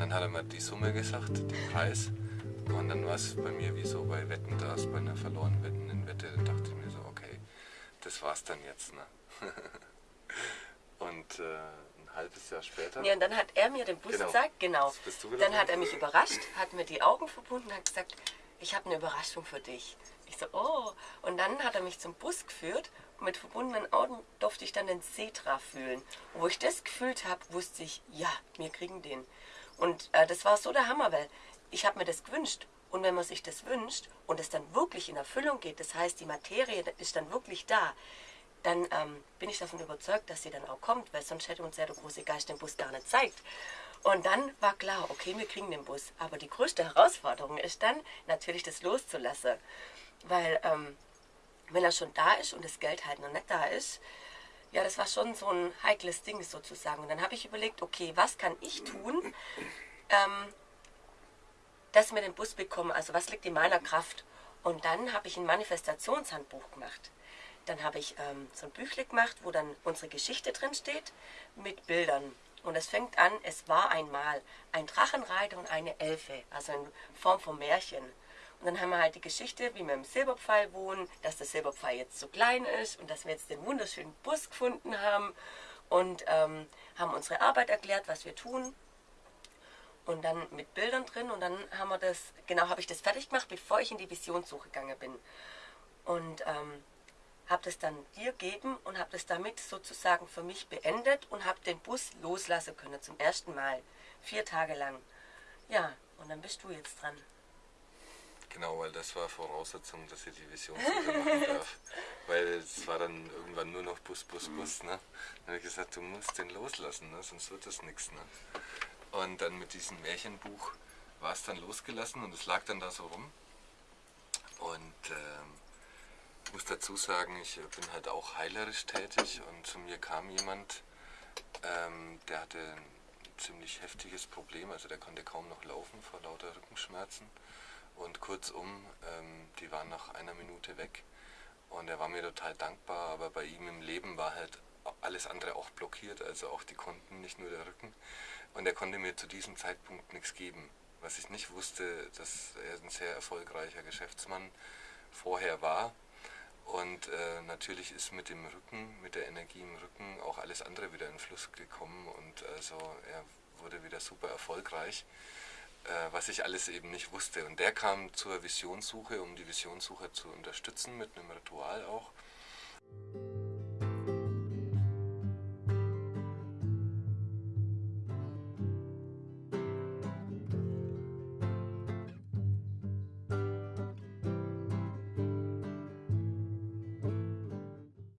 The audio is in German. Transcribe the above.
dann hat er mir die Summe gesagt, den Preis. Und dann war es bei mir wie so bei Wetten das, bei einer verlorenen Wetten in Wette. Da dachte ich mir so, okay, das war's dann jetzt. Ne? und äh, ein halbes Jahr später. Ja, und dann hat er mir den Bus Genau. gezeigt, genau. Dann hat er mich überrascht, hat mir die Augen verbunden und hat gesagt, ich habe eine Überraschung für dich. Ich so, oh. Und dann hat er mich zum Bus geführt und mit verbundenen Augen durfte ich dann den Setra fühlen. Und wo ich das gefühlt habe, wusste ich, ja, wir kriegen den. Und äh, das war so der Hammer, weil ich habe mir das gewünscht. Und wenn man sich das wünscht und es dann wirklich in Erfüllung geht, das heißt, die Materie ist dann wirklich da, dann ähm, bin ich davon überzeugt, dass sie dann auch kommt, weil sonst hätte uns ja der große Geist den Bus gar nicht zeigt. Und dann war klar, okay, wir kriegen den Bus. Aber die größte Herausforderung ist dann natürlich das loszulassen. Weil ähm, wenn er schon da ist und das Geld halt noch nicht da ist, ja, das war schon so ein heikles Ding sozusagen. Und dann habe ich überlegt, okay, was kann ich tun, ähm, dass wir den Bus bekommen? Also was liegt in meiner Kraft? Und dann habe ich ein Manifestationshandbuch gemacht. Dann habe ich ähm, so ein Büchle gemacht, wo dann unsere Geschichte drin steht mit Bildern. Und es fängt an, es war einmal ein Drachenreiter und eine Elfe, also in Form von Märchen. Und dann haben wir halt die Geschichte, wie wir im Silberpfeil wohnen, dass der Silberpfeil jetzt so klein ist und dass wir jetzt den wunderschönen Bus gefunden haben und ähm, haben unsere Arbeit erklärt, was wir tun und dann mit Bildern drin und dann haben wir das, genau habe ich das fertig gemacht, bevor ich in die Visionssuche gegangen bin. Und ähm, habe das dann dir gegeben und habe das damit sozusagen für mich beendet und habe den Bus loslassen können zum ersten Mal, vier Tage lang. Ja, und dann bist du jetzt dran. Genau, weil das war Voraussetzung, dass ich die Visionssuche machen darf. Weil es war dann irgendwann nur noch Bus, Bus, Bus. Ne? Dann habe ich gesagt, du musst den loslassen, ne? sonst wird das nichts. Ne? Und dann mit diesem Märchenbuch war es dann losgelassen und es lag dann da so rum. Und ich muss dazu sagen, ich bin halt auch heilerisch tätig und zu mir kam jemand, ähm, der hatte ein ziemlich heftiges Problem, also der konnte kaum noch laufen vor lauter Rückenschmerzen. Und kurzum, ähm, die waren nach einer Minute weg. Und er war mir total dankbar, aber bei ihm im Leben war halt alles andere auch blockiert, also auch die Konten, nicht nur der Rücken. Und er konnte mir zu diesem Zeitpunkt nichts geben. Was ich nicht wusste, dass er ein sehr erfolgreicher Geschäftsmann vorher war. Und äh, natürlich ist mit dem Rücken, mit der Energie im Rücken auch alles andere wieder in Fluss gekommen und also er wurde wieder super erfolgreich was ich alles eben nicht wusste. Und der kam zur Visionssuche, um die Visionssuche zu unterstützen mit einem Ritual auch.